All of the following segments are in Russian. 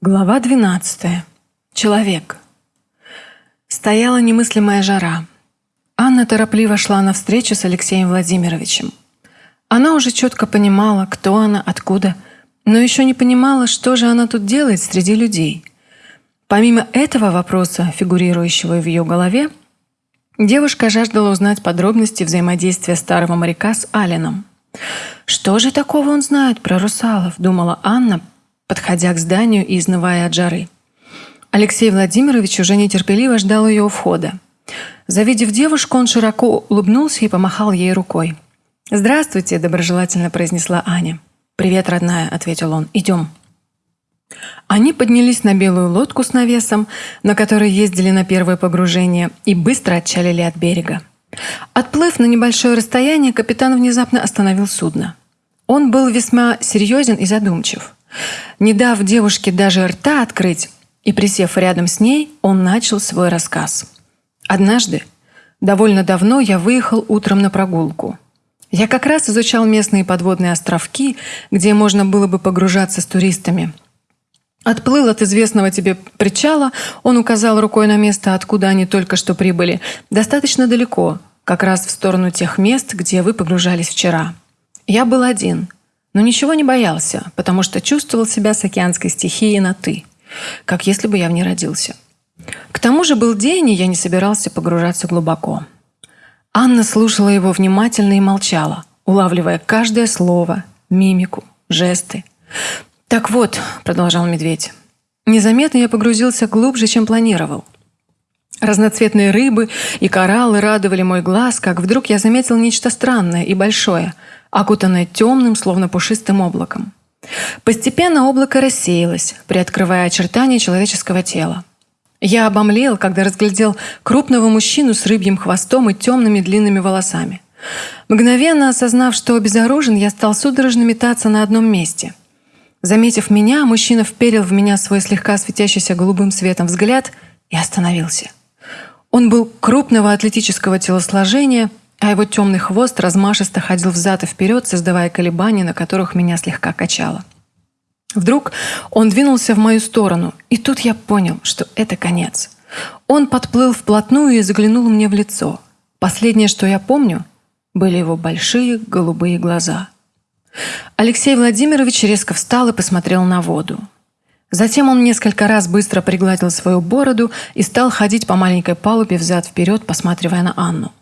Глава 12. Человек. Стояла немыслимая жара. Анна торопливо шла навстречу с Алексеем Владимировичем. Она уже четко понимала, кто она, откуда, но еще не понимала, что же она тут делает среди людей. Помимо этого вопроса, фигурирующего в ее голове, девушка жаждала узнать подробности взаимодействия старого моряка с Алином. «Что же такого он знает про русалов?» – думала Анна, подходя к зданию и изнывая от жары. Алексей Владимирович уже нетерпеливо ждал ее у входа. Завидев девушку, он широко улыбнулся и помахал ей рукой. «Здравствуйте», – доброжелательно произнесла Аня. «Привет, родная», – ответил он. «Идем». Они поднялись на белую лодку с навесом, на которой ездили на первое погружение, и быстро отчалили от берега. Отплыв на небольшое расстояние, капитан внезапно остановил судно. Он был весьма серьезен и задумчив. Не дав девушке даже рта открыть и присев рядом с ней, он начал свой рассказ. «Однажды, довольно давно, я выехал утром на прогулку. Я как раз изучал местные подводные островки, где можно было бы погружаться с туристами. Отплыл от известного тебе причала, он указал рукой на место, откуда они только что прибыли, достаточно далеко, как раз в сторону тех мест, где вы погружались вчера. Я был один – но ничего не боялся, потому что чувствовал себя с океанской стихией на «ты», как если бы я в ней родился. К тому же был день, и я не собирался погружаться глубоко. Анна слушала его внимательно и молчала, улавливая каждое слово, мимику, жесты. «Так вот», — продолжал медведь, — «незаметно я погрузился глубже, чем планировал». Разноцветные рыбы и кораллы радовали мой глаз, как вдруг я заметил нечто странное и большое — окутанное темным, словно пушистым облаком. Постепенно облако рассеялось, приоткрывая очертания человеческого тела. Я обомлел, когда разглядел крупного мужчину с рыбьим хвостом и темными длинными волосами. Мгновенно осознав, что обезоружен, я стал судорожно метаться на одном месте. Заметив меня, мужчина вперил в меня свой слегка светящийся голубым светом взгляд и остановился. Он был крупного атлетического телосложения, а его темный хвост размашисто ходил взад и вперед, создавая колебания, на которых меня слегка качало. Вдруг он двинулся в мою сторону, и тут я понял, что это конец. Он подплыл вплотную и заглянул мне в лицо. Последнее, что я помню, были его большие голубые глаза. Алексей Владимирович резко встал и посмотрел на воду. Затем он несколько раз быстро пригладил свою бороду и стал ходить по маленькой палубе взад-вперед, посматривая на Анну.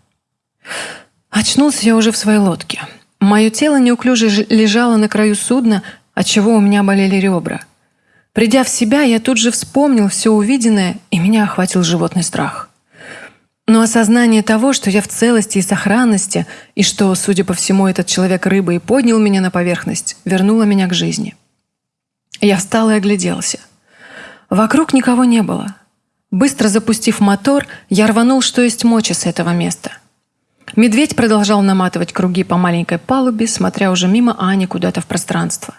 Очнулся я уже в своей лодке. Мое тело неуклюже лежало на краю судна, отчего у меня болели ребра. Придя в себя, я тут же вспомнил все увиденное, и меня охватил животный страх. Но осознание того, что я в целости и сохранности, и что, судя по всему, этот человек рыба и поднял меня на поверхность, вернуло меня к жизни. Я встал и огляделся. Вокруг никого не было. Быстро запустив мотор, я рванул, что есть мочи с этого места – Медведь продолжал наматывать круги по маленькой палубе, смотря уже мимо Ани куда-то в пространство.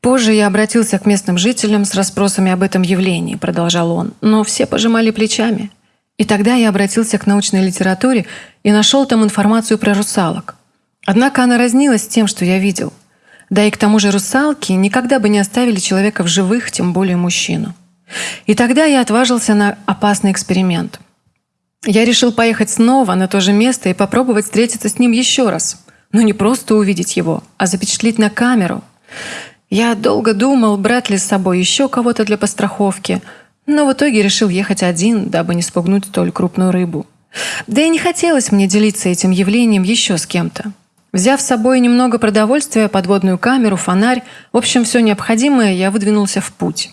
Позже я обратился к местным жителям с расспросами об этом явлении, продолжал он, но все пожимали плечами. И тогда я обратился к научной литературе и нашел там информацию про русалок. Однако она разнилась с тем, что я видел. Да и к тому же русалки никогда бы не оставили человека в живых, тем более мужчину. И тогда я отважился на опасный эксперимент – я решил поехать снова на то же место и попробовать встретиться с ним еще раз. Но не просто увидеть его, а запечатлеть на камеру. Я долго думал, брать ли с собой еще кого-то для постраховки, но в итоге решил ехать один, дабы не спугнуть столь крупную рыбу. Да и не хотелось мне делиться этим явлением еще с кем-то. Взяв с собой немного продовольствия, подводную камеру, фонарь, в общем, все необходимое, я выдвинулся в путь.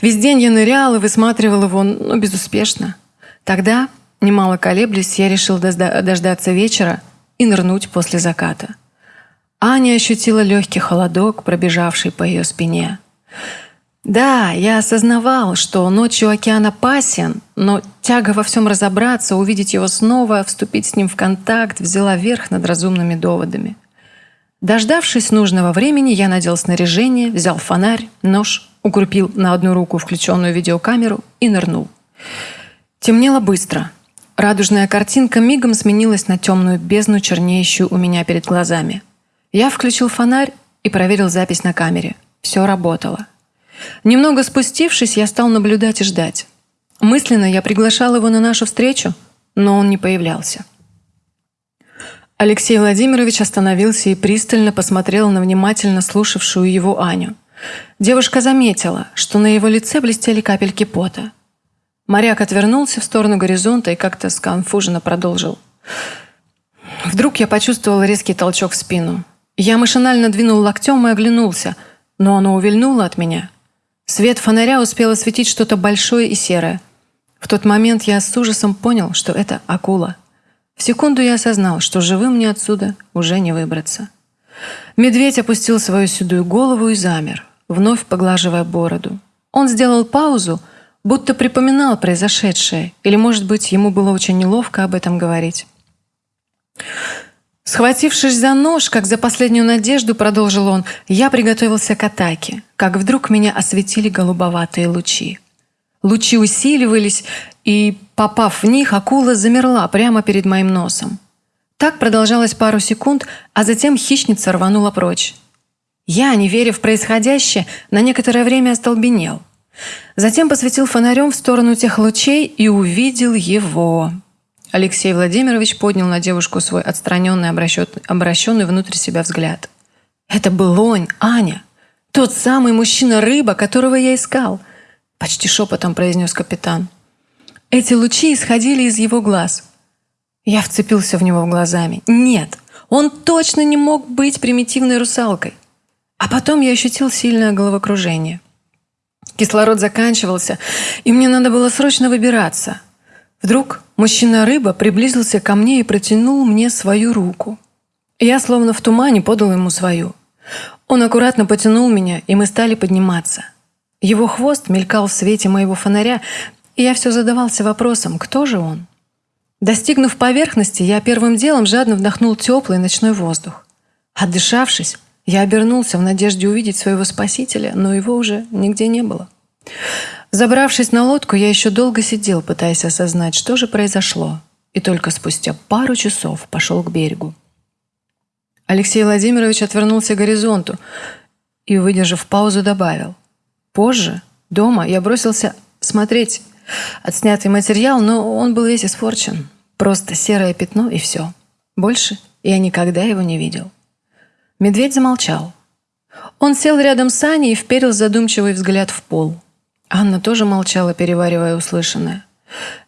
Весь день я нырял и высматривал его, но безуспешно. Тогда, немало колеблясь, я решил дождаться вечера и нырнуть после заката. Аня ощутила легкий холодок, пробежавший по ее спине. Да, я осознавал, что ночью океан опасен, но тяга во всем разобраться, увидеть его снова, вступить с ним в контакт взяла верх над разумными доводами. Дождавшись нужного времени, я надел снаряжение, взял фонарь, нож, укрепил на одну руку включенную видеокамеру и нырнул. Темнело быстро. Радужная картинка мигом сменилась на темную бездну, чернеющую у меня перед глазами. Я включил фонарь и проверил запись на камере. Все работало. Немного спустившись, я стал наблюдать и ждать. Мысленно я приглашал его на нашу встречу, но он не появлялся. Алексей Владимирович остановился и пристально посмотрел на внимательно слушавшую его Аню. Девушка заметила, что на его лице блестели капельки пота. Моряк отвернулся в сторону горизонта и как-то сконфуженно продолжил. Вдруг я почувствовал резкий толчок в спину. Я машинально двинул локтем и оглянулся, но оно увильнуло от меня. Свет фонаря успел осветить что-то большое и серое. В тот момент я с ужасом понял, что это акула. В секунду я осознал, что живым мне отсюда уже не выбраться. Медведь опустил свою седую голову и замер, вновь поглаживая бороду. Он сделал паузу, будто припоминал произошедшее, или, может быть, ему было очень неловко об этом говорить. Схватившись за нож, как за последнюю надежду, продолжил он, я приготовился к атаке, как вдруг меня осветили голубоватые лучи. Лучи усиливались, и, попав в них, акула замерла прямо перед моим носом. Так продолжалось пару секунд, а затем хищница рванула прочь. Я, не веря в происходящее, на некоторое время остолбенел. Затем посветил фонарем в сторону тех лучей и увидел его. Алексей Владимирович поднял на девушку свой отстраненный, обращенный внутрь себя взгляд. «Это был он, Аня! Тот самый мужчина-рыба, которого я искал!» Почти шепотом произнес капитан. Эти лучи исходили из его глаз. Я вцепился в него глазами. Нет, он точно не мог быть примитивной русалкой. А потом я ощутил сильное головокружение. Кислород заканчивался, и мне надо было срочно выбираться. Вдруг мужчина-рыба приблизился ко мне и протянул мне свою руку. Я словно в тумане подал ему свою. Он аккуратно потянул меня, и мы стали подниматься. Его хвост мелькал в свете моего фонаря, и я все задавался вопросом, кто же он? Достигнув поверхности, я первым делом жадно вдохнул теплый ночной воздух. Отдышавшись, я обернулся в надежде увидеть своего спасителя, но его уже нигде не было. Забравшись на лодку, я еще долго сидел, пытаясь осознать, что же произошло, и только спустя пару часов пошел к берегу. Алексей Владимирович отвернулся к горизонту и, выдержав паузу, добавил. Позже, дома, я бросился смотреть отснятый материал, но он был весь испорчен. Просто серое пятно и все. Больше я никогда его не видел. Медведь замолчал. Он сел рядом с Аней и вперил задумчивый взгляд в пол. Анна тоже молчала, переваривая услышанное.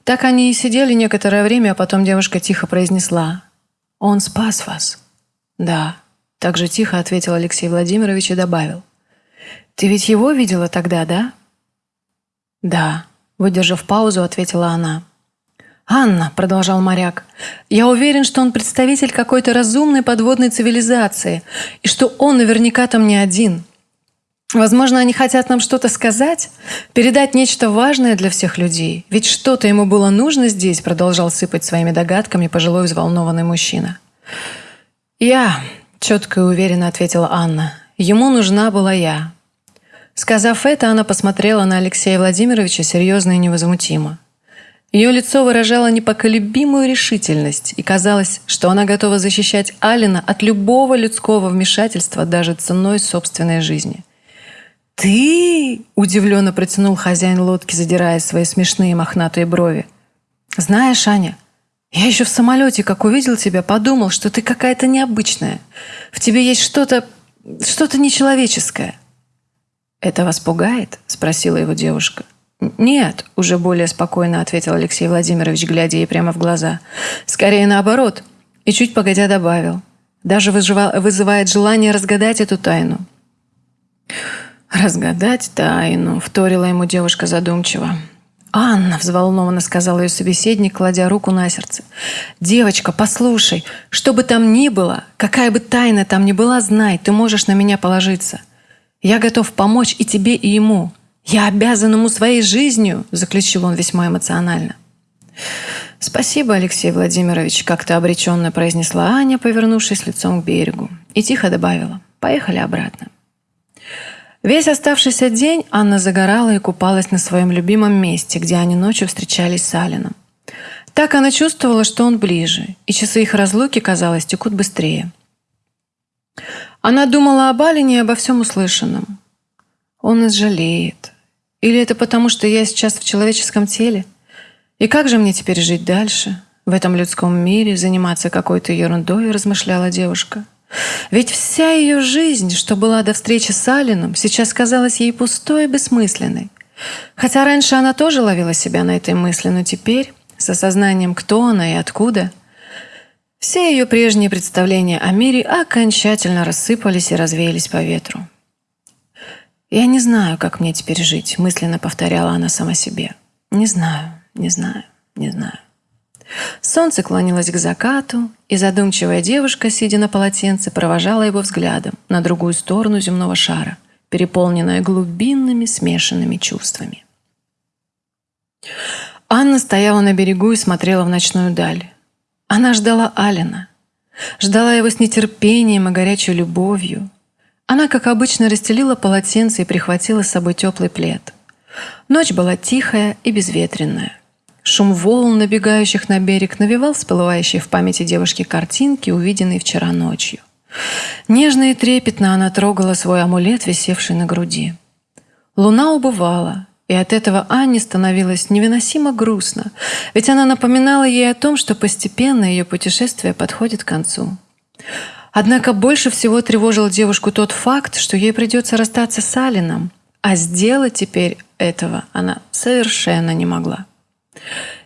Так они и сидели некоторое время, а потом девушка тихо произнесла. «Он спас вас». «Да», – так же тихо ответил Алексей Владимирович и добавил. «Ты ведь его видела тогда, да?» «Да», – выдержав паузу, ответила она. «Анна», – продолжал моряк, – «я уверен, что он представитель какой-то разумной подводной цивилизации, и что он наверняка там не один. Возможно, они хотят нам что-то сказать, передать нечто важное для всех людей. Ведь что-то ему было нужно здесь, продолжал сыпать своими догадками пожилой взволнованный мужчина. «Я», — четко и уверенно ответила Анна, — «ему нужна была я». Сказав это, она посмотрела на Алексея Владимировича серьезно и невозмутимо. Ее лицо выражало непоколебимую решительность, и казалось, что она готова защищать Алина от любого людского вмешательства даже ценой собственной жизни. «Ты?» – удивленно протянул хозяин лодки, задирая свои смешные мохнатые брови. «Знаешь, Аня, я еще в самолете, как увидел тебя, подумал, что ты какая-то необычная. В тебе есть что-то... что-то нечеловеческое». «Это вас пугает?» – спросила его девушка. «Нет», – уже более спокойно ответил Алексей Владимирович, глядя ей прямо в глаза. «Скорее наоборот». И чуть погодя добавил. «Даже вызывает желание разгадать эту тайну». «Разгадать тайну», — вторила ему девушка задумчиво. «Анна», — взволнованно сказал ее собеседник, кладя руку на сердце. «Девочка, послушай, что бы там ни было, какая бы тайна там ни была, знай, ты можешь на меня положиться. Я готов помочь и тебе, и ему. Я обязан ему своей жизнью», — заключил он весьма эмоционально. «Спасибо, Алексей Владимирович», — как-то обреченно произнесла Аня, повернувшись лицом к берегу, и тихо добавила. «Поехали обратно». Весь оставшийся день Анна загорала и купалась на своем любимом месте, где они ночью встречались с Алином. Так она чувствовала, что он ближе, и часы их разлуки, казалось, текут быстрее. Она думала об Алине и обо всем услышанном. Он нас. Или это потому, что я сейчас в человеческом теле? И как же мне теперь жить дальше? В этом людском мире заниматься какой-то ерундой, размышляла девушка. Ведь вся ее жизнь, что была до встречи с Алином, сейчас казалась ей пустой и бессмысленной. Хотя раньше она тоже ловила себя на этой мысли, но теперь, с осознанием, кто она и откуда, все ее прежние представления о мире окончательно рассыпались и развеялись по ветру. «Я не знаю, как мне теперь жить», — мысленно повторяла она сама себе. «Не знаю, не знаю, не знаю». Солнце клонилось к закату, и задумчивая девушка, сидя на полотенце, провожала его взглядом на другую сторону земного шара, переполненная глубинными смешанными чувствами. Анна стояла на берегу и смотрела в ночную даль. Она ждала Алина, ждала его с нетерпением и горячей любовью. Она, как обычно, расстелила полотенце и прихватила с собой теплый плед. Ночь была тихая и безветренная. Шум волн, набегающих на берег, навевал всплывающие в памяти девушки картинки, увиденные вчера ночью. Нежно и трепетно она трогала свой амулет, висевший на груди. Луна убывала, и от этого Анне становилось невыносимо грустно, ведь она напоминала ей о том, что постепенно ее путешествие подходит к концу. Однако больше всего тревожил девушку тот факт, что ей придется расстаться с Алином, а сделать теперь этого она совершенно не могла.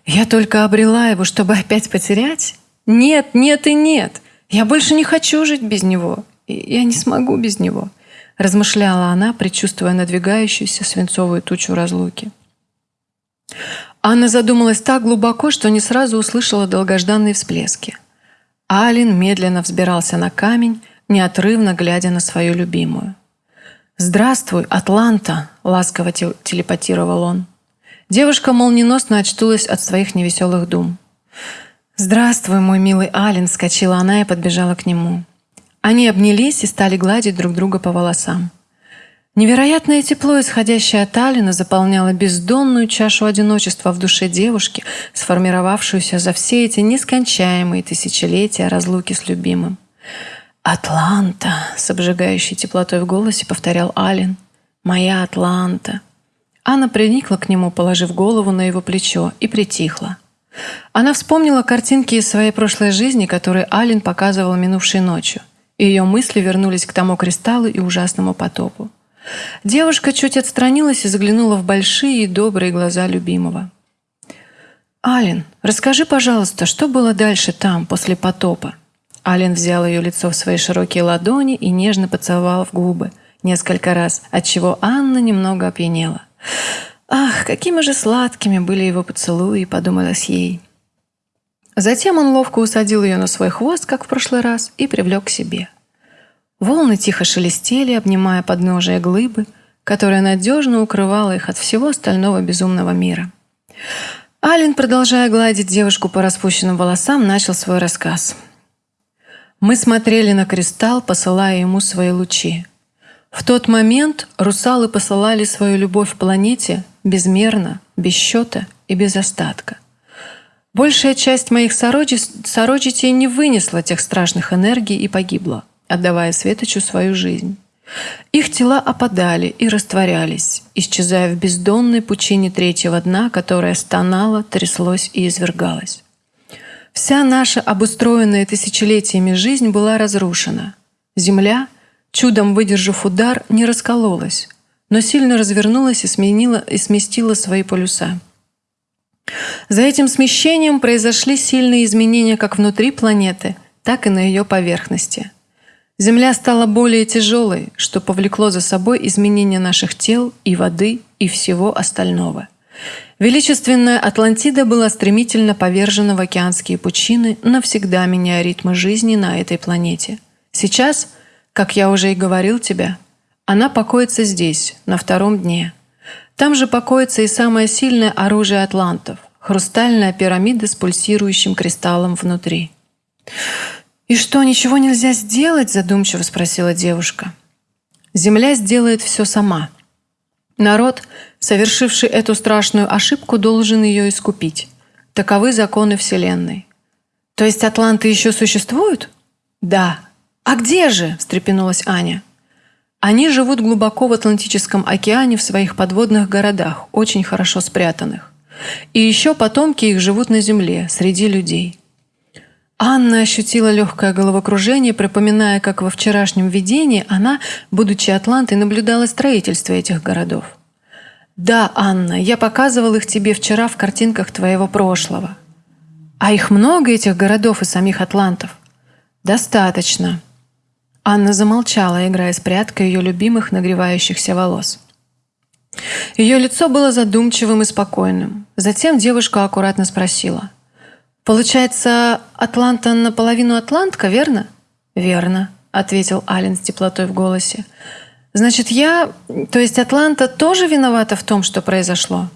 Я только обрела его, чтобы опять потерять? Нет, нет и нет. Я больше не хочу жить без него. Я не смогу без него. Размышляла она, предчувствуя надвигающуюся свинцовую тучу разлуки. Анна задумалась так глубоко, что не сразу услышала долгожданные всплески. Алин медленно взбирался на камень, неотрывно глядя на свою любимую. «Здравствуй, Атланта!» — ласково телепатировал он. Девушка молниеносно очтулась от своих невеселых дум. «Здравствуй, мой милый Ален!» — скочила она и подбежала к нему. Они обнялись и стали гладить друг друга по волосам. Невероятное тепло, исходящее от Алина, заполняло бездонную чашу одиночества в душе девушки, сформировавшуюся за все эти нескончаемые тысячелетия разлуки с любимым. «Атланта!» — с обжигающей теплотой в голосе повторял Алин. «Моя Атланта!» Анна приникла к нему, положив голову на его плечо, и притихла. Она вспомнила картинки из своей прошлой жизни, которые Алин показывал минувшей ночью, ее мысли вернулись к тому кристаллу и ужасному потопу. Девушка чуть отстранилась и заглянула в большие и добрые глаза любимого. «Алин, расскажи, пожалуйста, что было дальше там, после потопа?» Алин взял ее лицо в свои широкие ладони и нежно поцеловал в губы несколько раз, отчего Анна немного опьянела. Ах, какими же сладкими были его поцелуи, подумалось ей. Затем он ловко усадил ее на свой хвост, как в прошлый раз, и привлек к себе. Волны тихо шелестели, обнимая подножие глыбы, которая надежно укрывала их от всего остального безумного мира. Ален, продолжая гладить девушку по распущенным волосам, начал свой рассказ. «Мы смотрели на кристалл, посылая ему свои лучи. В тот момент русалы посылали свою любовь планете безмерно, без счета и без остатка. Большая часть моих сородичей не вынесла тех страшных энергий и погибла, отдавая Светочу свою жизнь. Их тела опадали и растворялись, исчезая в бездонной пучине третьего дна, которая стонала, тряслось и извергалась. Вся наша обустроенная тысячелетиями жизнь была разрушена. Земля — чудом выдержав удар, не раскололась, но сильно развернулась и, сменила, и сместила свои полюса. За этим смещением произошли сильные изменения как внутри планеты, так и на ее поверхности. Земля стала более тяжелой, что повлекло за собой изменения наших тел и воды и всего остального. Величественная Атлантида была стремительно повержена в океанские пучины, навсегда меняя ритмы жизни на этой планете. Сейчас – как я уже и говорил тебе, она покоится здесь, на втором дне. Там же покоится и самое сильное оружие атлантов – хрустальная пирамида с пульсирующим кристаллом внутри. «И что, ничего нельзя сделать?» – задумчиво спросила девушка. «Земля сделает все сама. Народ, совершивший эту страшную ошибку, должен ее искупить. Таковы законы Вселенной. То есть атланты еще существуют? Да, «А где же?» – встрепенулась Аня. Они живут глубоко в Атлантическом океане в своих подводных городах, очень хорошо спрятанных. И еще потомки их живут на земле, среди людей. Анна ощутила легкое головокружение, припоминая, как во вчерашнем видении она, будучи Атлантой, наблюдала строительство этих городов. «Да, Анна, я показывал их тебе вчера в картинках твоего прошлого». «А их много, этих городов и самих атлантов?» «Достаточно», Анна замолчала, играя с прядкой ее любимых нагревающихся волос. Ее лицо было задумчивым и спокойным. Затем девушка аккуратно спросила. «Получается, Атланта наполовину атлантка, верно?» «Верно», — ответил Ален с теплотой в голосе. «Значит, я, то есть Атланта, тоже виновата в том, что произошло?»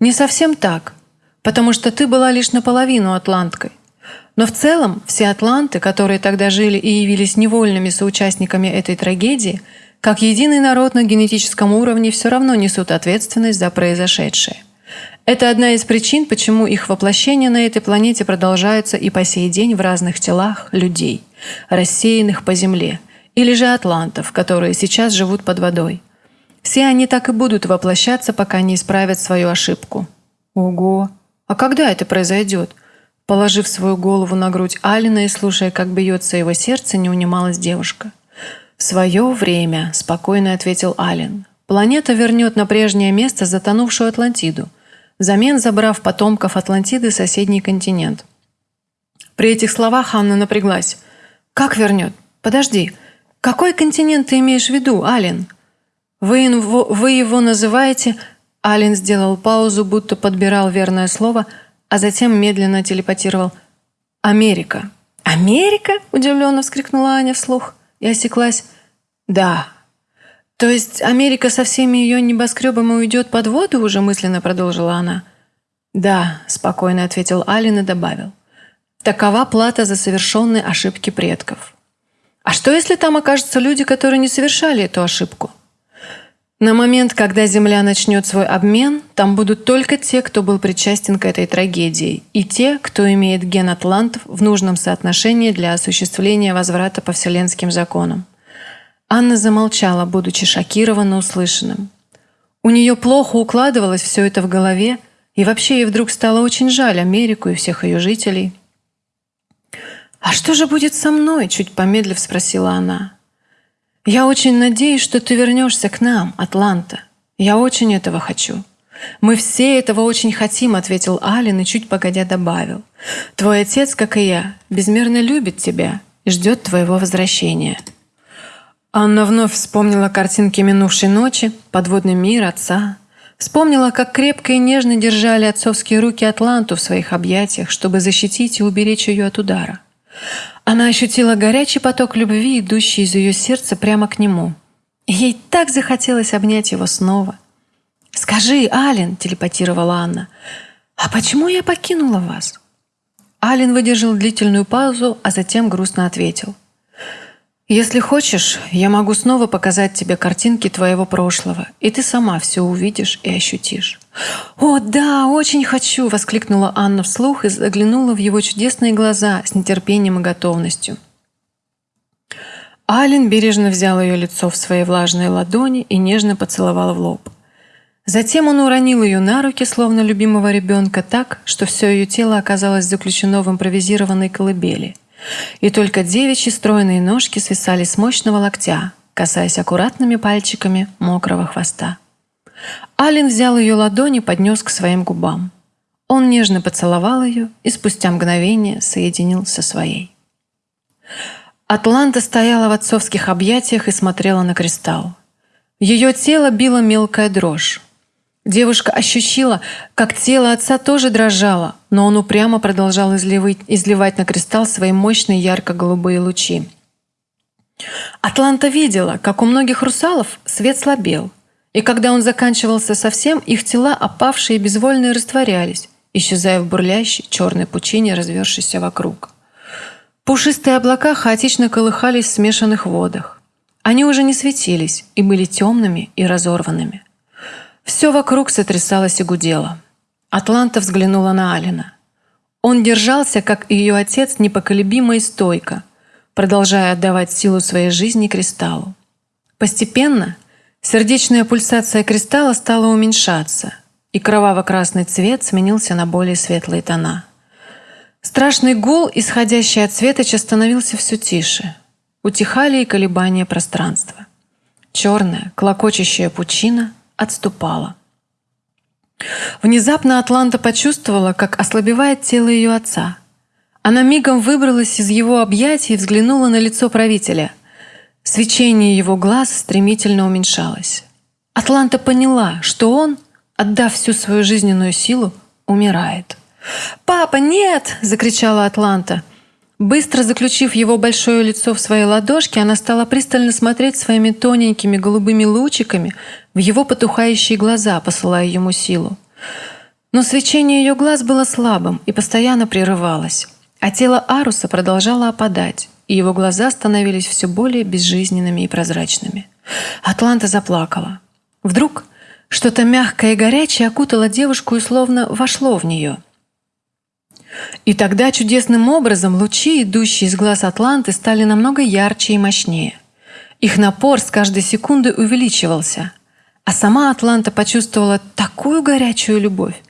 «Не совсем так, потому что ты была лишь наполовину атланткой. Но в целом все атланты, которые тогда жили и явились невольными соучастниками этой трагедии, как единый народ на генетическом уровне все равно несут ответственность за произошедшее. Это одна из причин, почему их воплощение на этой планете продолжается и по сей день в разных телах людей, рассеянных по Земле, или же атлантов, которые сейчас живут под водой. Все они так и будут воплощаться, пока не исправят свою ошибку. Ого! А когда это произойдет? Положив свою голову на грудь Алина и слушая, как бьется его сердце, не унималась девушка. «В свое время», – спокойно ответил Ален. «Планета вернет на прежнее место затонувшую Атлантиду, взамен забрав потомков Атлантиды соседний континент». При этих словах Анна напряглась. «Как вернет? Подожди. Какой континент ты имеешь в виду, Ален?» «Вы вы его называете...» Ален сделал паузу, будто подбирал верное слово – а затем медленно телепатировал «Америка». «Америка?» – удивленно вскрикнула Аня вслух и осеклась. «Да». «То есть Америка со всеми ее небоскребами уйдет под воду?» – уже мысленно продолжила она. «Да», – спокойно ответил Алин и добавил. «Такова плата за совершенные ошибки предков». «А что, если там окажутся люди, которые не совершали эту ошибку?» На момент, когда Земля начнет свой обмен, там будут только те, кто был причастен к этой трагедии, и те, кто имеет ген атлантов в нужном соотношении для осуществления возврата по вселенским законам. Анна замолчала, будучи шокирована услышанным. У нее плохо укладывалось все это в голове, и вообще ей вдруг стало очень жаль Америку и всех ее жителей. «А что же будет со мной?» – чуть помедлив спросила она. «Я очень надеюсь, что ты вернешься к нам, Атланта. Я очень этого хочу». «Мы все этого очень хотим», — ответил Алин и чуть погодя добавил. «Твой отец, как и я, безмерно любит тебя и ждет твоего возвращения». Анна вновь вспомнила картинки минувшей ночи, подводный мир отца. Вспомнила, как крепко и нежно держали отцовские руки Атланту в своих объятиях, чтобы защитить и уберечь ее от удара. Она ощутила горячий поток любви, идущий из ее сердца прямо к нему. Ей так захотелось обнять его снова. «Скажи, Ален», — телепатировала Анна, — «а почему я покинула вас?» Ален выдержал длительную паузу, а затем грустно ответил — если хочешь, я могу снова показать тебе картинки твоего прошлого, и ты сама все увидишь и ощутишь. «О, да, очень хочу!» – воскликнула Анна вслух и заглянула в его чудесные глаза с нетерпением и готовностью. Ален бережно взял ее лицо в свои влажные ладони и нежно поцеловал в лоб. Затем он уронил ее на руки, словно любимого ребенка, так, что все ее тело оказалось заключено в импровизированной колыбели – и только девичьи стройные ножки свисали с мощного локтя, касаясь аккуратными пальчиками мокрого хвоста. Ален взял ее ладони и поднес к своим губам. Он нежно поцеловал ее и спустя мгновение соединил со своей. Атланта стояла в отцовских объятиях и смотрела на кристалл. Ее тело било мелкая дрожь. Девушка ощутила, как тело отца тоже дрожало, но он упрямо продолжал изливать, изливать на кристалл свои мощные ярко-голубые лучи. Атланта видела, как у многих русалов свет слабел, и когда он заканчивался совсем, их тела, опавшие и безвольные, растворялись, исчезая в бурлящей черной пучине, развершейся вокруг. Пушистые облака хаотично колыхались в смешанных водах. Они уже не светились и были темными и разорванными. Все вокруг сотрясалось и гудело. Атланта взглянула на Алина. Он держался, как и ее отец, непоколебимо и стойко, продолжая отдавать силу своей жизни кристаллу. Постепенно сердечная пульсация кристалла стала уменьшаться, и кроваво-красный цвет сменился на более светлые тона. Страшный гул, исходящий от светоча, становился все тише. Утихали и колебания пространства. Черная, клокочущая пучина отступала. Внезапно Атланта почувствовала, как ослабевает тело ее отца. Она мигом выбралась из его объятий и взглянула на лицо правителя. Свечение его глаз стремительно уменьшалось. Атланта поняла, что он, отдав всю свою жизненную силу, умирает. «Папа, нет!» – закричала Атланта. Быстро заключив его большое лицо в свои ладошки, она стала пристально смотреть своими тоненькими голубыми лучиками в его потухающие глаза, посылая ему силу. Но свечение ее глаз было слабым и постоянно прерывалось, а тело Аруса продолжало опадать, и его глаза становились все более безжизненными и прозрачными. Атланта заплакала. Вдруг что-то мягкое и горячее окутало девушку и словно вошло в нее – и тогда чудесным образом лучи, идущие из глаз Атланты, стали намного ярче и мощнее. Их напор с каждой секундой увеличивался. А сама Атланта почувствовала такую горячую любовь,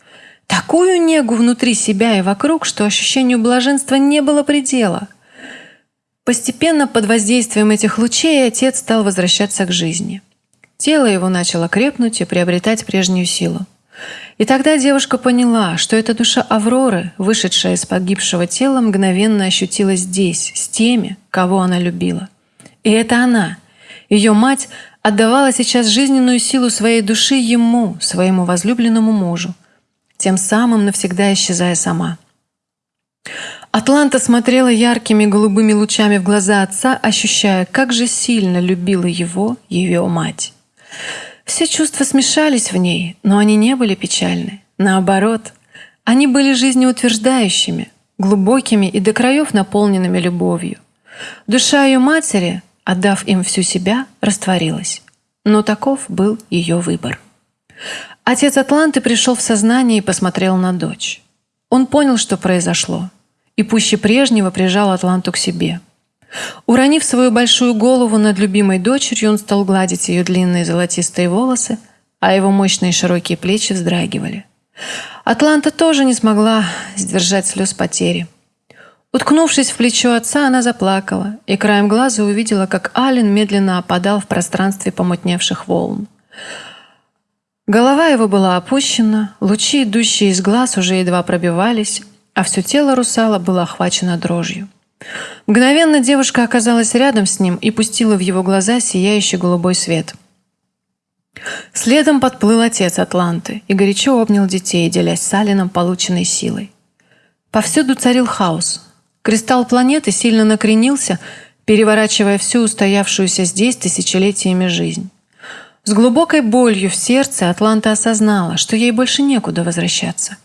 такую негу внутри себя и вокруг, что ощущению блаженства не было предела. Постепенно под воздействием этих лучей отец стал возвращаться к жизни. Тело его начало крепнуть и приобретать прежнюю силу. И тогда девушка поняла, что эта душа Авроры, вышедшая из погибшего тела, мгновенно ощутилась здесь, с теми, кого она любила. И это она, ее мать, отдавала сейчас жизненную силу своей души ему, своему возлюбленному мужу, тем самым навсегда исчезая сама. Атланта смотрела яркими голубыми лучами в глаза отца, ощущая, как же сильно любила его ее мать. Все чувства смешались в ней, но они не были печальны. Наоборот, они были жизнеутверждающими, глубокими и до краев наполненными любовью. Душа ее матери, отдав им всю себя, растворилась. Но таков был ее выбор. Отец Атланты пришел в сознание и посмотрел на дочь. Он понял, что произошло, и пуще прежнего прижал Атланту к себе – Уронив свою большую голову над любимой дочерью, он стал гладить ее длинные золотистые волосы, а его мощные широкие плечи вздрагивали. Атланта тоже не смогла сдержать слез потери. Уткнувшись в плечо отца, она заплакала и краем глаза увидела, как Ален медленно опадал в пространстве помутневших волн. Голова его была опущена, лучи, идущие из глаз, уже едва пробивались, а все тело русала было охвачено дрожью. Мгновенно девушка оказалась рядом с ним и пустила в его глаза сияющий голубой свет. Следом подплыл отец Атланты и горячо обнял детей, делясь с Алином полученной силой. Повсюду царил хаос. Кристалл планеты сильно накренился, переворачивая всю устоявшуюся здесь тысячелетиями жизнь. С глубокой болью в сердце Атланта осознала, что ей больше некуда возвращаться.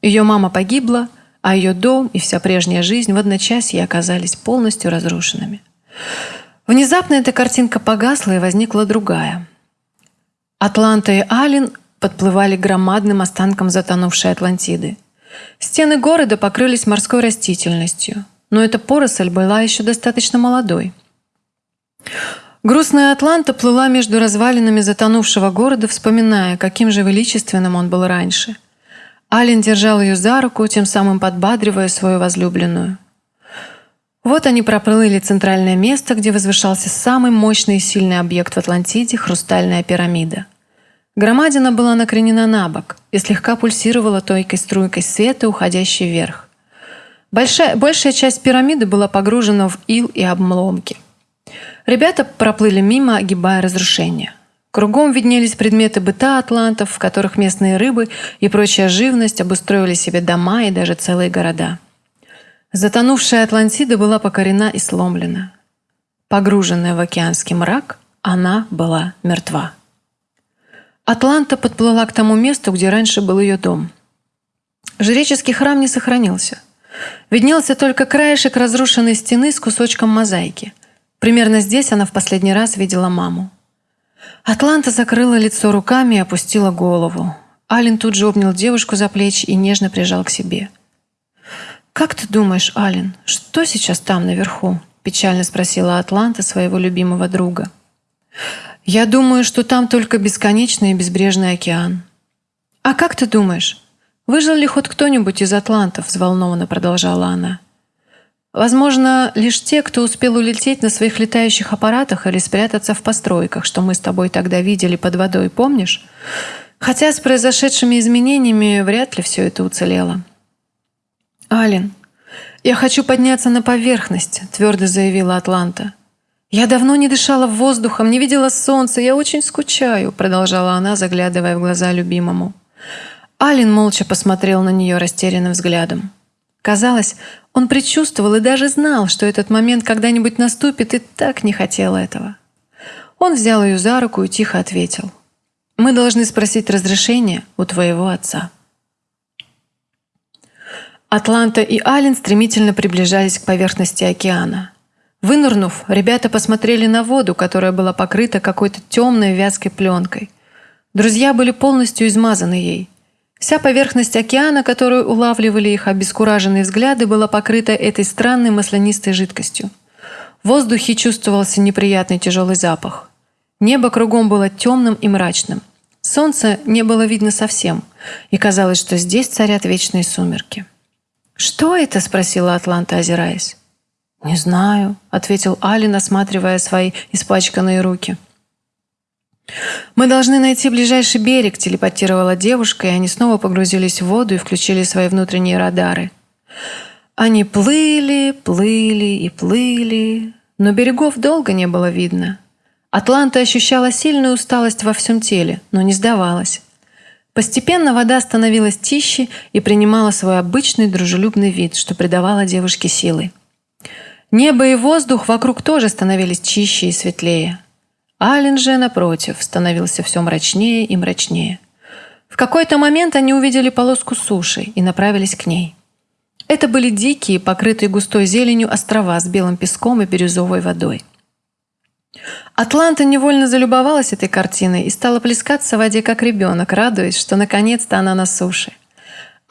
Ее мама погибла, а ее дом и вся прежняя жизнь в одночасье оказались полностью разрушенными. Внезапно эта картинка погасла, и возникла другая. Атланта и Алин подплывали громадным останкам затонувшей Атлантиды. Стены города покрылись морской растительностью, но эта поросль была еще достаточно молодой. Грустная Атланта плыла между развалинами затонувшего города, вспоминая, каким же величественным он был раньше – Ален держал ее за руку, тем самым подбадривая свою возлюбленную. Вот они проплыли центральное место, где возвышался самый мощный и сильный объект в Атлантиде – хрустальная пирамида. Громадина была накренена на бок и слегка пульсировала тонкой струйкой света, уходящей вверх. Большая, большая часть пирамиды была погружена в ил и обломки. Ребята проплыли мимо, огибая разрушения. Кругом виднелись предметы быта атлантов, в которых местные рыбы и прочая живность обустроили себе дома и даже целые города. Затонувшая Атлантида была покорена и сломлена. Погруженная в океанский мрак, она была мертва. Атланта подплыла к тому месту, где раньше был ее дом. Жреческий храм не сохранился. Виднелся только краешек разрушенной стены с кусочком мозаики. Примерно здесь она в последний раз видела маму. Атланта закрыла лицо руками и опустила голову. Ален тут же обнял девушку за плечи и нежно прижал к себе. «Как ты думаешь, Ален, что сейчас там наверху?» – печально спросила Атланта своего любимого друга. Я думаю, что там только бесконечный и безбрежный океан. А как ты думаешь, выжил ли хоть кто-нибудь из атлантов? Взволнованно продолжала она. Возможно, лишь те, кто успел улететь на своих летающих аппаратах или спрятаться в постройках, что мы с тобой тогда видели под водой, помнишь? Хотя с произошедшими изменениями вряд ли все это уцелело. «Ален, я хочу подняться на поверхность», — твердо заявила Атланта. «Я давно не дышала воздухом, не видела солнца, я очень скучаю», — продолжала она, заглядывая в глаза любимому. Ален молча посмотрел на нее растерянным взглядом. Казалось, он предчувствовал и даже знал, что этот момент когда-нибудь наступит, и так не хотел этого. Он взял ее за руку и тихо ответил. «Мы должны спросить разрешение у твоего отца». Атланта и Ален стремительно приближались к поверхности океана. Вынырнув, ребята посмотрели на воду, которая была покрыта какой-то темной вязкой пленкой. Друзья были полностью измазаны ей. Вся поверхность океана, которую улавливали их обескураженные взгляды, была покрыта этой странной маслянистой жидкостью. В воздухе чувствовался неприятный тяжелый запах. Небо кругом было темным и мрачным. Солнца не было видно совсем, и казалось, что здесь царят вечные сумерки. «Что это?» – спросила Атланта, озираясь. «Не знаю», – ответил Алин, осматривая свои испачканные руки. «Мы должны найти ближайший берег», – телепатировала девушка, и они снова погрузились в воду и включили свои внутренние радары. Они плыли, плыли и плыли, но берегов долго не было видно. Атланта ощущала сильную усталость во всем теле, но не сдавалась. Постепенно вода становилась тише и принимала свой обычный дружелюбный вид, что придавало девушке силы. Небо и воздух вокруг тоже становились чище и светлее. Ален же, напротив, становился все мрачнее и мрачнее. В какой-то момент они увидели полоску суши и направились к ней. Это были дикие, покрытые густой зеленью острова с белым песком и бирюзовой водой. Атланта невольно залюбовалась этой картиной и стала плескаться в воде как ребенок, радуясь, что наконец-то она на суше.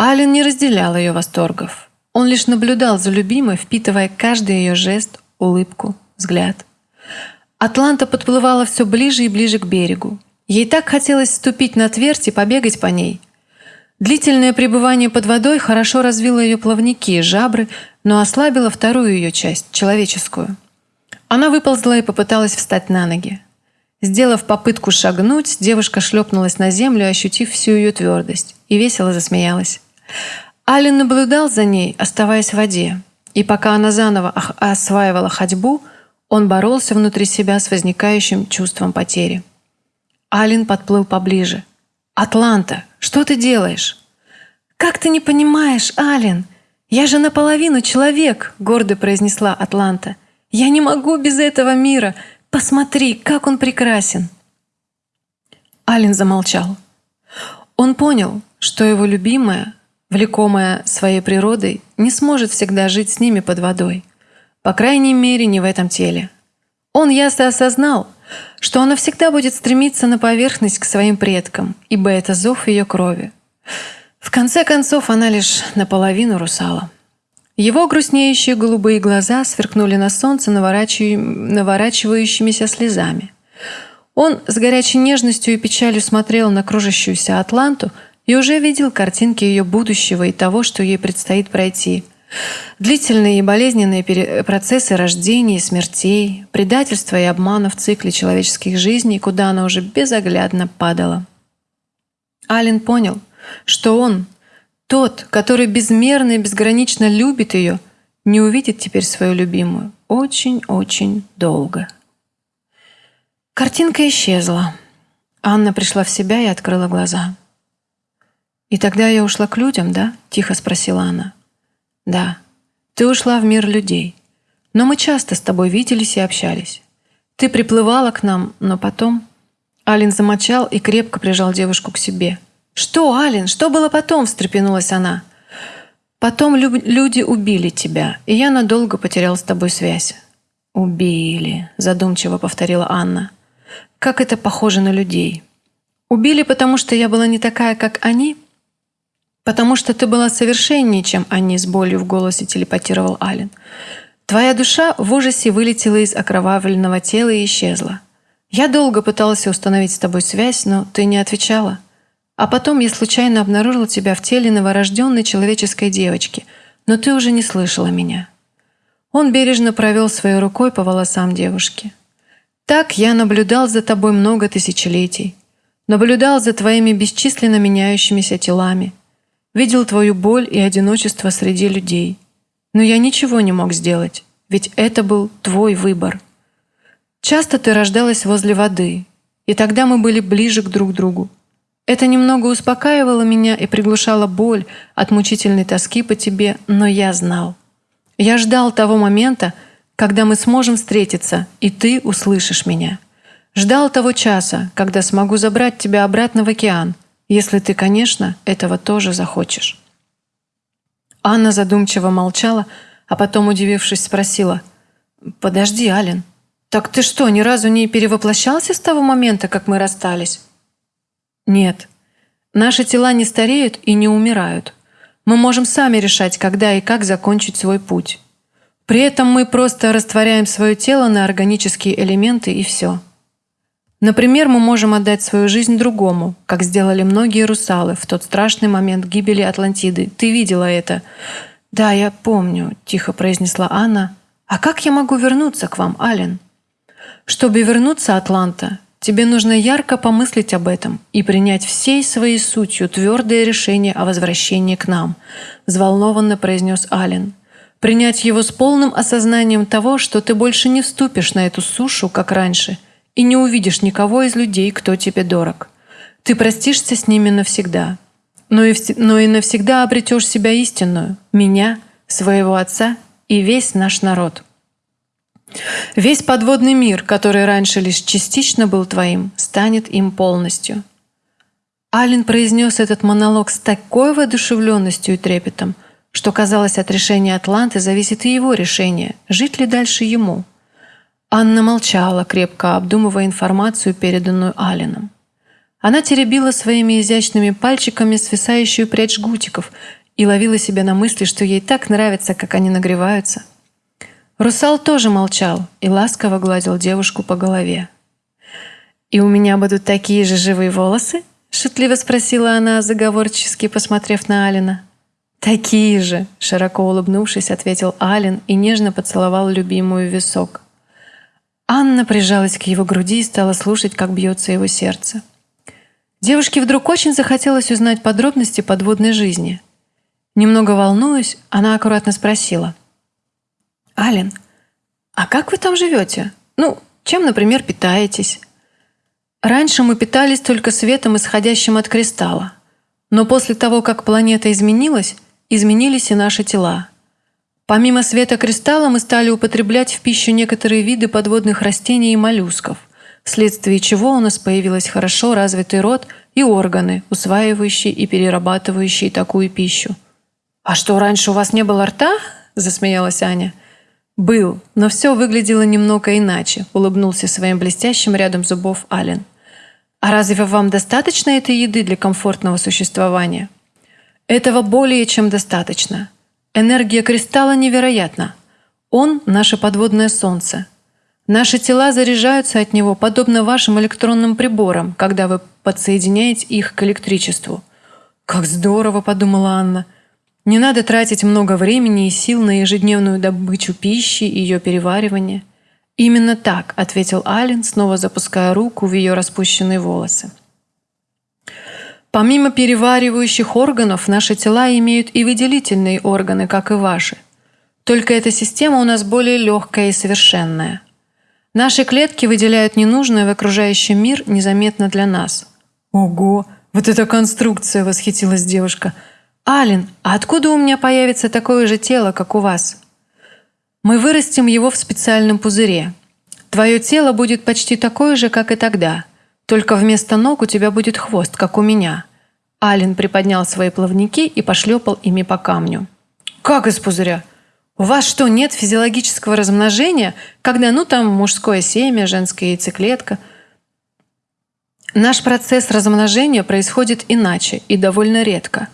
Ален не разделял ее восторгов. Он лишь наблюдал за любимой, впитывая каждый ее жест, улыбку, взгляд. Атланта подплывала все ближе и ближе к берегу. Ей так хотелось ступить на твердь и побегать по ней. Длительное пребывание под водой хорошо развило ее плавники и жабры, но ослабило вторую ее часть, человеческую – она выползла и попыталась встать на ноги. Сделав попытку шагнуть, девушка шлепнулась на землю, ощутив всю ее твердость, и весело засмеялась. Ален наблюдал за ней, оставаясь в воде, и пока она заново осваивала ходьбу, он боролся внутри себя с возникающим чувством потери. Ален подплыл поближе. «Атланта, что ты делаешь?» «Как ты не понимаешь, Ален? Я же наполовину человек», — гордо произнесла Атланта. Я не могу без этого мира. Посмотри, как он прекрасен. Ален замолчал. Он понял, что его любимая, влекомая своей природой, не сможет всегда жить с ними под водой. По крайней мере, не в этом теле. Он ясно осознал, что она всегда будет стремиться на поверхность к своим предкам, ибо это зов ее крови. В конце концов, она лишь наполовину русала. Его грустнеющие голубые глаза сверкнули на солнце наворачивающимися слезами. Он с горячей нежностью и печалью смотрел на кружащуюся Атланту и уже видел картинки ее будущего и того, что ей предстоит пройти. Длительные и болезненные процессы рождения и смертей, предательства и обмана в цикле человеческих жизней, куда она уже безоглядно падала. Ален понял, что он, тот, который безмерно и безгранично любит ее, не увидит теперь свою любимую очень-очень долго. Картинка исчезла. Анна пришла в себя и открыла глаза. «И тогда я ушла к людям, да?» – тихо спросила она. «Да, ты ушла в мир людей. Но мы часто с тобой виделись и общались. Ты приплывала к нам, но потом...» Алин замочал и крепко прижал девушку к себе – «Что, Ален, что было потом?» – встрепенулась она. «Потом лю люди убили тебя, и я надолго потерял с тобой связь». «Убили», – задумчиво повторила Анна. «Как это похоже на людей?» «Убили, потому что я была не такая, как они?» «Потому что ты была совершеннее, чем они», – с болью в голосе телепатировал Ален. «Твоя душа в ужасе вылетела из окровавленного тела и исчезла. Я долго пытался установить с тобой связь, но ты не отвечала. А потом я случайно обнаружил тебя в теле новорожденной человеческой девочки, но ты уже не слышала меня». Он бережно провел своей рукой по волосам девушки. «Так я наблюдал за тобой много тысячелетий. Наблюдал за твоими бесчисленно меняющимися телами. Видел твою боль и одиночество среди людей. Но я ничего не мог сделать, ведь это был твой выбор. Часто ты рождалась возле воды, и тогда мы были ближе к друг другу. Это немного успокаивало меня и приглушало боль от мучительной тоски по тебе, но я знал. Я ждал того момента, когда мы сможем встретиться, и ты услышишь меня. Ждал того часа, когда смогу забрать тебя обратно в океан, если ты, конечно, этого тоже захочешь. Анна задумчиво молчала, а потом, удивившись, спросила, «Подожди, Ален, так ты что, ни разу не перевоплощался с того момента, как мы расстались?» «Нет. Наши тела не стареют и не умирают. Мы можем сами решать, когда и как закончить свой путь. При этом мы просто растворяем свое тело на органические элементы и все». Например, мы можем отдать свою жизнь другому, как сделали многие русалы в тот страшный момент гибели Атлантиды. Ты видела это? Да, я помню, тихо произнесла Анна. А как я могу вернуться к вам, Ален? Чтобы вернуться, Атланта, тебе нужно ярко помыслить об этом и принять всей своей сутью твердое решение о возвращении к нам, взволнованно произнес Ален. Принять его с полным осознанием того, что ты больше не вступишь на эту сушу, как раньше – и не увидишь никого из людей, кто тебе дорог. Ты простишься с ними навсегда, но и, но и навсегда обретешь себя истинную, меня, своего отца и весь наш народ. Весь подводный мир, который раньше лишь частично был твоим, станет им полностью. Ален произнес этот монолог с такой воодушевленностью и трепетом, что казалось, от решения Атланты зависит и его решение, жить ли дальше ему – Анна молчала, крепко обдумывая информацию, переданную Алином. Она теребила своими изящными пальчиками свисающую прядь жгутиков и ловила себя на мысли, что ей так нравится, как они нагреваются. Русал тоже молчал и ласково гладил девушку по голове. «И у меня будут такие же живые волосы?» — шутливо спросила она, заговорчески посмотрев на Алина. «Такие же!» — широко улыбнувшись, ответил Алин и нежно поцеловал любимую висок. Анна прижалась к его груди и стала слушать, как бьется его сердце. Девушке вдруг очень захотелось узнать подробности подводной жизни. Немного волнуясь, она аккуратно спросила. «Ален, а как вы там живете? Ну, чем, например, питаетесь?» «Раньше мы питались только светом, исходящим от кристалла. Но после того, как планета изменилась, изменились и наши тела. Помимо света кристалла мы стали употреблять в пищу некоторые виды подводных растений и моллюсков, вследствие чего у нас появилась хорошо развитый рот и органы, усваивающие и перерабатывающие такую пищу. «А что, раньше у вас не было рта?» – засмеялась Аня. «Был, но все выглядело немного иначе», – улыбнулся своим блестящим рядом зубов Ален. «А разве вам достаточно этой еды для комфортного существования?» «Этого более чем достаточно. Энергия кристалла невероятна. Он – наше подводное солнце. Наши тела заряжаются от него, подобно вашим электронным приборам, когда вы подсоединяете их к электричеству. «Как здорово!» – подумала Анна. «Не надо тратить много времени и сил на ежедневную добычу пищи и ее переваривание». «Именно так», – ответил Ален, снова запуская руку в ее распущенные волосы. Помимо переваривающих органов, наши тела имеют и выделительные органы, как и ваши. Только эта система у нас более легкая и совершенная. Наши клетки выделяют ненужное в окружающий мир незаметно для нас. Ого, вот эта конструкция, восхитилась девушка. Ален, а откуда у меня появится такое же тело, как у вас? Мы вырастим его в специальном пузыре. Твое тело будет почти такое же, как и тогда – только вместо ног у тебя будет хвост, как у меня». Ален приподнял свои плавники и пошлепал ими по камню. «Как из пузыря? У вас что, нет физиологического размножения, когда, ну, там, мужское семя, женская яйцеклетка?» Наш процесс размножения происходит иначе и довольно редко.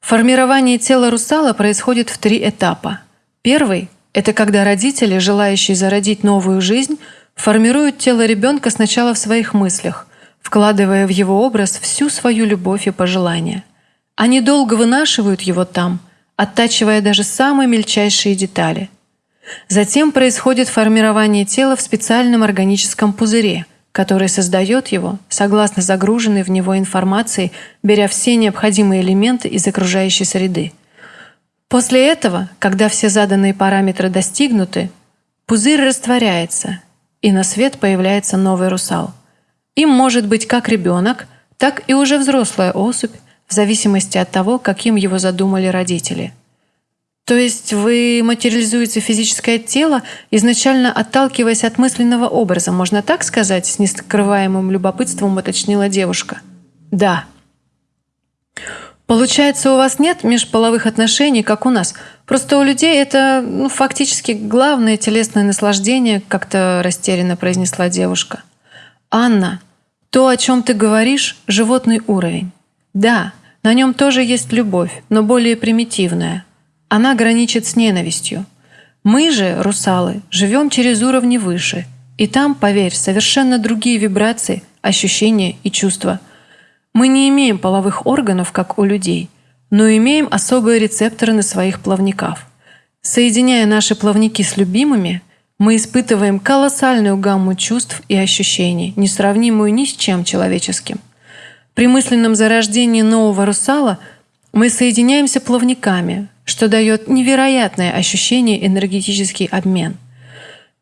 Формирование тела русала происходит в три этапа. Первый – это когда родители, желающие зародить новую жизнь – формируют тело ребенка сначала в своих мыслях, вкладывая в его образ всю свою любовь и пожелания. Они долго вынашивают его там, оттачивая даже самые мельчайшие детали. Затем происходит формирование тела в специальном органическом пузыре, который создает его, согласно загруженной в него информации, беря все необходимые элементы из окружающей среды. После этого, когда все заданные параметры достигнуты, пузырь растворяется, и на свет появляется новый русал. Им может быть как ребенок, так и уже взрослая особь, в зависимости от того, каким его задумали родители. То есть вы материализуете физическое тело, изначально отталкиваясь от мысленного образа, можно так сказать, с нескрываемым любопытством уточнила девушка. Да. Получается, у вас нет межполовых отношений, как у нас. Просто у людей это ну, фактически главное телесное наслаждение, как-то растерянно произнесла девушка. Анна, то, о чем ты говоришь, животный уровень. Да, на нем тоже есть любовь, но более примитивная. Она граничит с ненавистью. Мы же, русалы, живем через уровни выше. И там, поверь, совершенно другие вибрации, ощущения и чувства. Мы не имеем половых органов, как у людей, но имеем особые рецепторы на своих плавниках. Соединяя наши плавники с любимыми, мы испытываем колоссальную гамму чувств и ощущений, несравнимую ни с чем человеческим – при мысленном зарождении нового русала мы соединяемся плавниками, что дает невероятное ощущение энергетический обмен.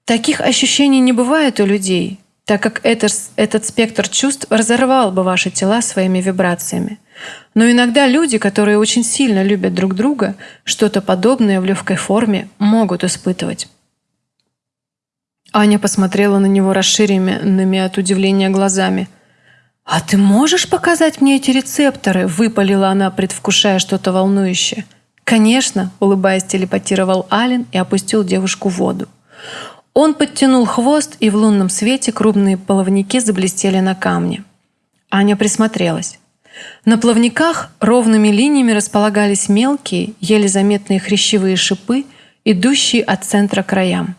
Таких ощущений не бывает у людей, так как этот, этот спектр чувств разорвал бы ваши тела своими вибрациями. Но иногда люди, которые очень сильно любят друг друга, что-то подобное в легкой форме могут испытывать. Аня посмотрела на него расширенными от удивления глазами – «А ты можешь показать мне эти рецепторы?» – выпалила она, предвкушая что-то волнующее. «Конечно», – улыбаясь, телепатировал Ален и опустил девушку в воду. Он подтянул хвост, и в лунном свете крупные плавники заблестели на камне. Аня присмотрелась. На плавниках ровными линиями располагались мелкие, еле заметные хрящевые шипы, идущие от центра к краям.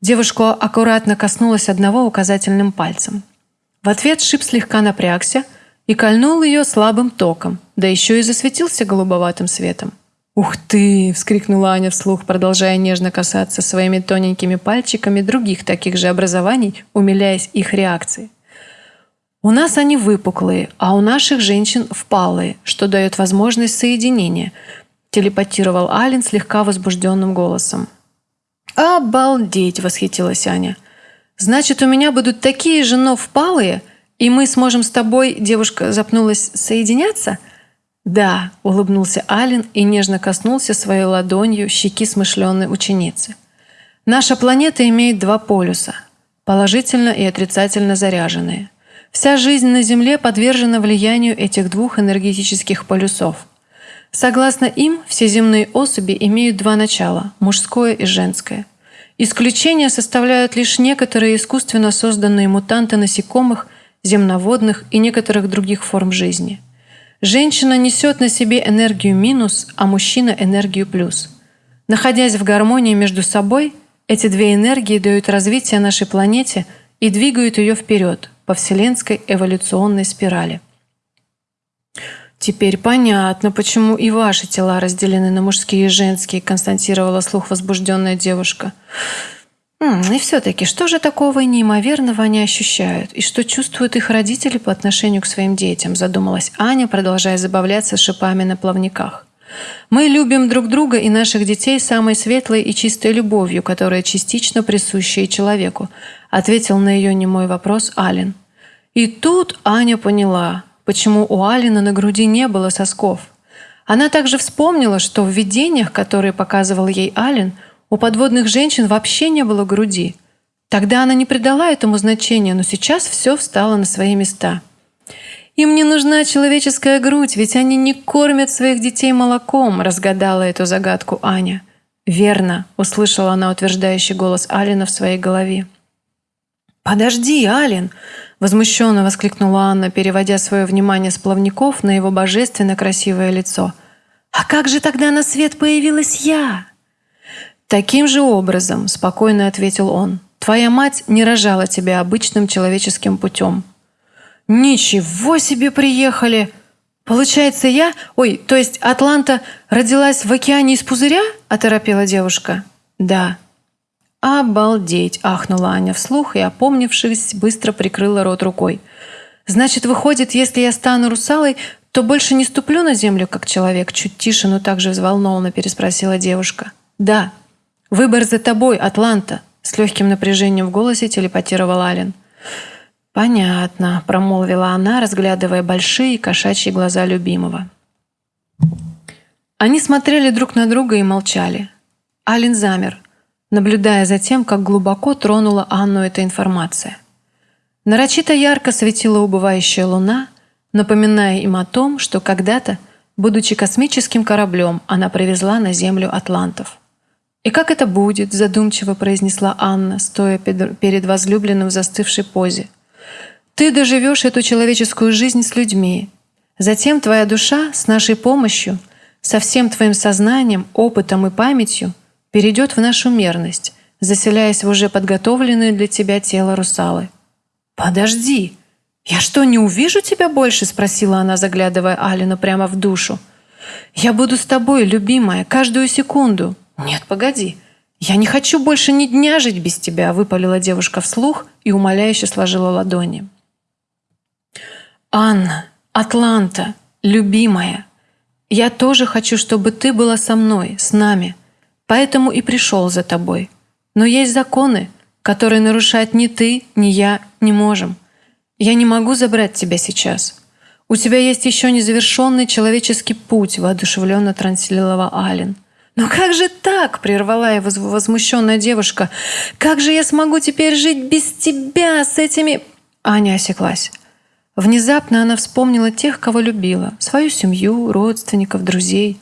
Девушка аккуратно коснулась одного указательным пальцем. В ответ шип слегка напрягся и кольнул ее слабым током, да еще и засветился голубоватым светом. «Ух ты!» – вскрикнула Аня вслух, продолжая нежно касаться своими тоненькими пальчиками других таких же образований, умиляясь их реакции. «У нас они выпуклые, а у наших женщин впалые, что дает возможность соединения», – телепатировал Ален слегка возбужденным голосом. «Обалдеть!» – восхитилась Аня – Значит, у меня будут такие же, но впалые, и мы сможем с тобой, девушка запнулась, соединяться? Да, улыбнулся Ален и нежно коснулся своей ладонью щеки смышленной ученицы. Наша планета имеет два полюса – положительно и отрицательно заряженные. Вся жизнь на Земле подвержена влиянию этих двух энергетических полюсов. Согласно им, все земные особи имеют два начала – мужское и женское – Исключения составляют лишь некоторые искусственно созданные мутанты насекомых, земноводных и некоторых других форм жизни. Женщина несет на себе энергию минус, а мужчина – энергию плюс. Находясь в гармонии между собой, эти две энергии дают развитие нашей планете и двигают ее вперед по вселенской эволюционной спирали. «Теперь понятно, почему и ваши тела разделены на мужские и женские», констатировала слух возбужденная девушка. И все-таки, что же такого неимоверного они ощущают? И что чувствуют их родители по отношению к своим детям? Задумалась Аня, продолжая забавляться шипами на плавниках. Мы любим друг друга и наших детей самой светлой и чистой любовью, которая частично присуща и человеку, ответил на ее немой вопрос Ален. И тут Аня поняла, почему у Алины на груди не было сосков. Она также вспомнила, что в видениях, которые показывал ей Ален, у подводных женщин вообще не было груди. Тогда она не придала этому значения, но сейчас все встало на свои места. «Им не нужна человеческая грудь, ведь они не кормят своих детей молоком», разгадала эту загадку Аня. «Верно», — услышала она утверждающий голос Алина в своей голове. «Подожди, Ален!» Возмущенно воскликнула Анна, переводя свое внимание с плавников на его божественно красивое лицо. «А как же тогда на свет появилась я?» «Таким же образом», — спокойно ответил он. Твоя мать не рожала тебя обычным человеческим путем». «Ничего себе приехали!» «Получается, я... Ой, то есть Атланта родилась в океане из пузыря?» – оторопела девушка. «Да». «Обалдеть!» – ахнула Аня вслух и, опомнившись, быстро прикрыла рот рукой. «Значит, выходит, если я стану русалой, то больше не ступлю на землю, как человек?» Чуть тише, но также взволнованно переспросила девушка. «Да. Выбор за тобой, Атланта!» С легким напряжением в голосе телепатировал Ален. «Понятно», — промолвила она, разглядывая большие кошачьи глаза любимого. Они смотрели друг на друга и молчали. Ален замер, наблюдая за тем, как глубоко тронула Анну эта информация. Нарочито ярко светила убывающая луна, напоминая им о том, что когда-то, будучи космическим кораблем, она привезла на Землю атлантов. «И как это будет?» – задумчиво произнесла Анна, стоя перед возлюбленным в застывшей позе – ты доживешь эту человеческую жизнь с людьми. Затем твоя душа с нашей помощью, со всем твоим сознанием, опытом и памятью перейдет в нашу мерность, заселяясь в уже подготовленное для тебя тело русалы. «Подожди! Я что, не увижу тебя больше?» — спросила она, заглядывая Алину прямо в душу. «Я буду с тобой, любимая, каждую секунду». «Нет, погоди. Я не хочу больше ни дня жить без тебя», — выпалила девушка вслух и умоляюще сложила ладони. «Анна, Атланта, любимая, я тоже хочу, чтобы ты была со мной, с нами, поэтому и пришел за тобой. Но есть законы, которые нарушать ни ты, ни я не можем. Я не могу забрать тебя сейчас. У тебя есть еще незавершенный человеческий путь», воодушевленно транслировала Ален. «Но как же так?» – прервала его возмущенная девушка. «Как же я смогу теперь жить без тебя с этими...» Аня осеклась. Внезапно она вспомнила тех, кого любила, свою семью, родственников, друзей.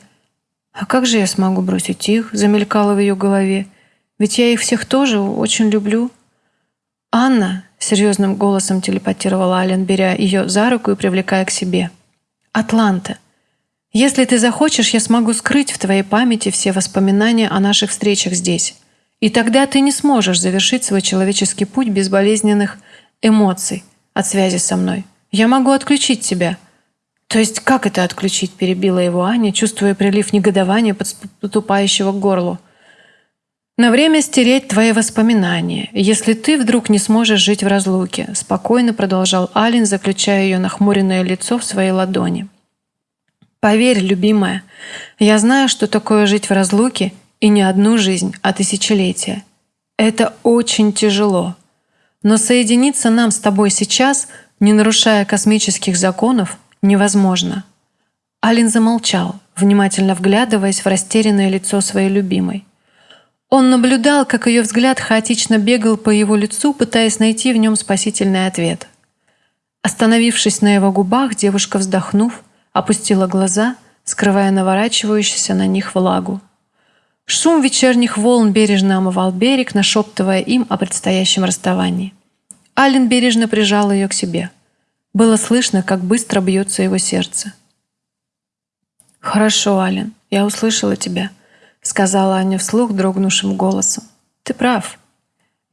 «А как же я смогу бросить их?» – замелькало в ее голове. «Ведь я их всех тоже очень люблю». «Анна», – серьезным голосом телепатировала Ален, беря ее за руку и привлекая к себе. «Атланта, если ты захочешь, я смогу скрыть в твоей памяти все воспоминания о наших встречах здесь. И тогда ты не сможешь завершить свой человеческий путь без болезненных эмоций от связи со мной». Я могу отключить тебя». «То есть как это отключить?» – перебила его Аня, чувствуя прилив негодования, подступающего к горлу. «На время стереть твои воспоминания, если ты вдруг не сможешь жить в разлуке», – спокойно продолжал Алин, заключая ее нахмуренное лицо в своей ладони. «Поверь, любимая, я знаю, что такое жить в разлуке и не одну жизнь, а тысячелетия. Это очень тяжело. Но соединиться нам с тобой сейчас – не нарушая космических законов, невозможно. Алин замолчал, внимательно вглядываясь в растерянное лицо своей любимой. Он наблюдал, как ее взгляд хаотично бегал по его лицу, пытаясь найти в нем спасительный ответ. Остановившись на его губах, девушка, вздохнув, опустила глаза, скрывая наворачивающуюся на них влагу. Шум вечерних волн бережно омывал берег, нашептывая им о предстоящем расставании. Ален бережно прижал ее к себе. Было слышно, как быстро бьется его сердце. «Хорошо, Ален, я услышала тебя», — сказала Аня вслух дрогнувшим голосом. «Ты прав.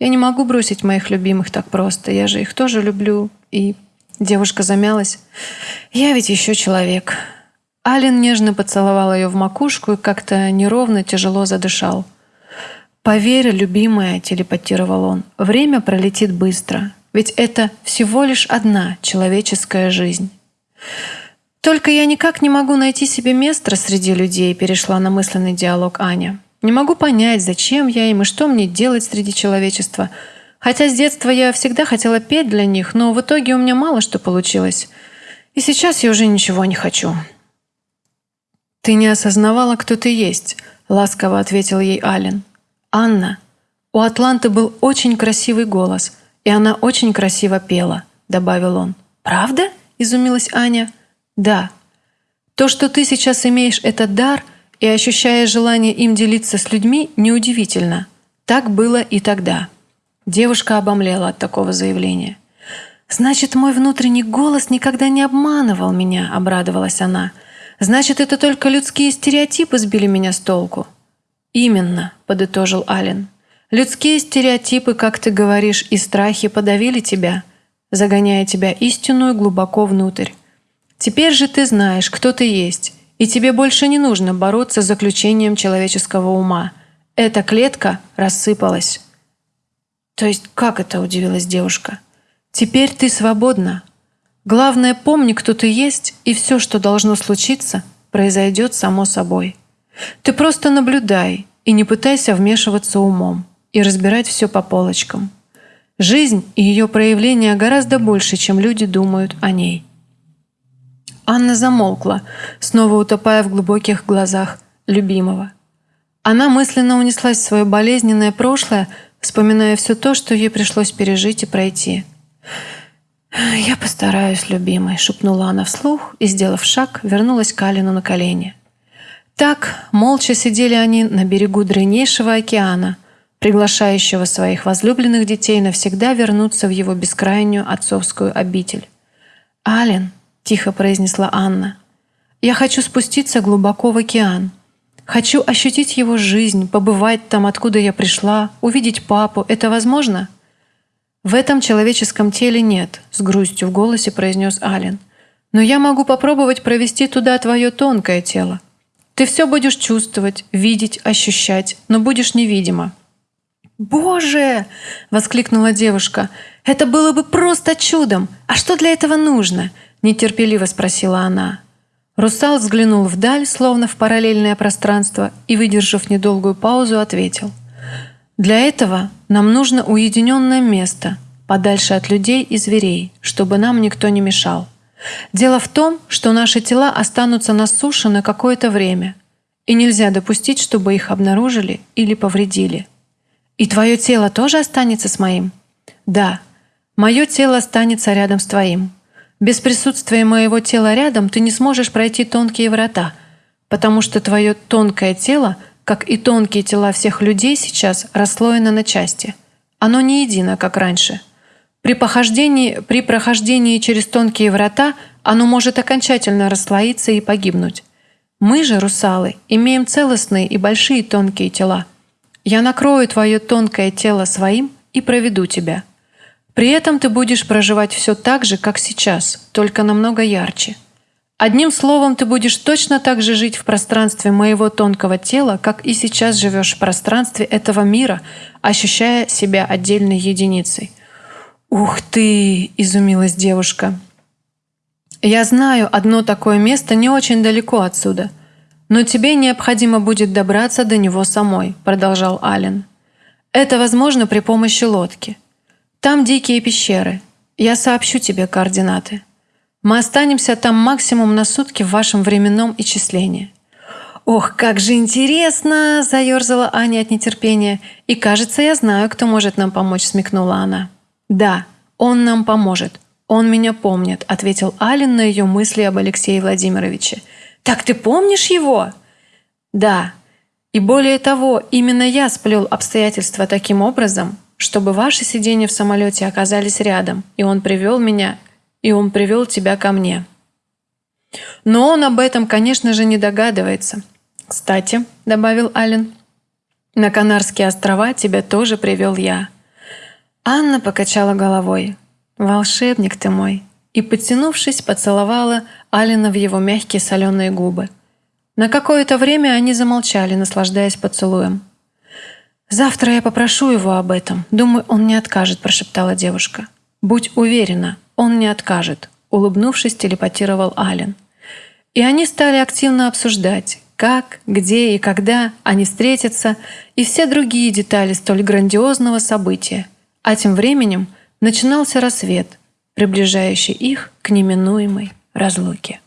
Я не могу бросить моих любимых так просто. Я же их тоже люблю. И...» Девушка замялась. «Я ведь еще человек». Ален нежно поцеловал ее в макушку и как-то неровно, тяжело задышал. «Поверь, любимая», — телепатировал он, — «время пролетит быстро, ведь это всего лишь одна человеческая жизнь». «Только я никак не могу найти себе место среди людей», — перешла на мысленный диалог Аня. «Не могу понять, зачем я им и что мне делать среди человечества. Хотя с детства я всегда хотела петь для них, но в итоге у меня мало что получилось. И сейчас я уже ничего не хочу». «Ты не осознавала, кто ты есть», — ласково ответил ей Ален. «Анна, у Атланты был очень красивый голос, и она очень красиво пела», — добавил он. «Правда?» — изумилась Аня. «Да. То, что ты сейчас имеешь этот дар и ощущаешь желание им делиться с людьми, неудивительно. Так было и тогда». Девушка обомлела от такого заявления. «Значит, мой внутренний голос никогда не обманывал меня», — обрадовалась она. «Значит, это только людские стереотипы сбили меня с толку». «Именно», — подытожил Ален. Людские стереотипы, как ты говоришь, и страхи подавили тебя, загоняя тебя истинную глубоко внутрь. Теперь же ты знаешь, кто ты есть, и тебе больше не нужно бороться с заключением человеческого ума. Эта клетка рассыпалась. То есть как это, удивилась девушка? Теперь ты свободна. Главное, помни, кто ты есть, и все, что должно случиться, произойдет само собой. Ты просто наблюдай и не пытайся вмешиваться умом и разбирать все по полочкам. Жизнь и ее проявления гораздо больше, чем люди думают о ней. Анна замолкла, снова утопая в глубоких глазах любимого. Она мысленно унеслась в свое болезненное прошлое, вспоминая все то, что ей пришлось пережить и пройти. «Я постараюсь, любимый», — шепнула она вслух и, сделав шаг, вернулась к Алину на колени. Так молча сидели они на берегу древнейшего океана, приглашающего своих возлюбленных детей навсегда вернуться в его бескрайнюю отцовскую обитель. «Ален», — тихо произнесла Анна, — «я хочу спуститься глубоко в океан. Хочу ощутить его жизнь, побывать там, откуда я пришла, увидеть папу. Это возможно?» «В этом человеческом теле нет», — с грустью в голосе произнес Ален. «Но я могу попробовать провести туда твое тонкое тело. Ты все будешь чувствовать, видеть, ощущать, но будешь невидима». «Боже!» — воскликнула девушка. «Это было бы просто чудом! А что для этого нужно?» — нетерпеливо спросила она. Русал взглянул вдаль, словно в параллельное пространство, и, выдержав недолгую паузу, ответил. «Для этого нам нужно уединенное место, подальше от людей и зверей, чтобы нам никто не мешал. Дело в том, что наши тела останутся на суше на какое-то время, и нельзя допустить, чтобы их обнаружили или повредили. И твое тело тоже останется с моим? Да, мое тело останется рядом с твоим. Без присутствия моего тела рядом ты не сможешь пройти тонкие врата, потому что твое тонкое тело, как и тонкие тела всех людей сейчас, расслоено на части. Оно не едино, как раньше – при, похождении, при прохождении через тонкие врата оно может окончательно расслоиться и погибнуть. Мы же, русалы, имеем целостные и большие тонкие тела. Я накрою твое тонкое тело своим и проведу тебя. При этом ты будешь проживать все так же, как сейчас, только намного ярче. Одним словом, ты будешь точно так же жить в пространстве моего тонкого тела, как и сейчас живешь в пространстве этого мира, ощущая себя отдельной единицей – «Ух ты!» – изумилась девушка. «Я знаю одно такое место не очень далеко отсюда, но тебе необходимо будет добраться до него самой», – продолжал Ален. «Это возможно при помощи лодки. Там дикие пещеры. Я сообщу тебе координаты. Мы останемся там максимум на сутки в вашем временном исчислении». «Ох, как же интересно!» – заерзала Аня от нетерпения. «И кажется, я знаю, кто может нам помочь», – смекнула она. «Да, он нам поможет. Он меня помнит», — ответил Ален на ее мысли об Алексее Владимировиче. «Так ты помнишь его?» «Да. И более того, именно я сплел обстоятельства таким образом, чтобы ваши сиденья в самолете оказались рядом, и он привел меня, и он привел тебя ко мне». Но он об этом, конечно же, не догадывается. «Кстати», — добавил Ален, — «на Канарские острова тебя тоже привел я». Анна покачала головой. «Волшебник ты мой!» и, подтянувшись, поцеловала Алина в его мягкие соленые губы. На какое-то время они замолчали, наслаждаясь поцелуем. «Завтра я попрошу его об этом. Думаю, он не откажет», – прошептала девушка. «Будь уверена, он не откажет», – улыбнувшись, телепатировал Ален. И они стали активно обсуждать, как, где и когда они встретятся, и все другие детали столь грандиозного события – а тем временем начинался рассвет, приближающий их к неминуемой разлуке.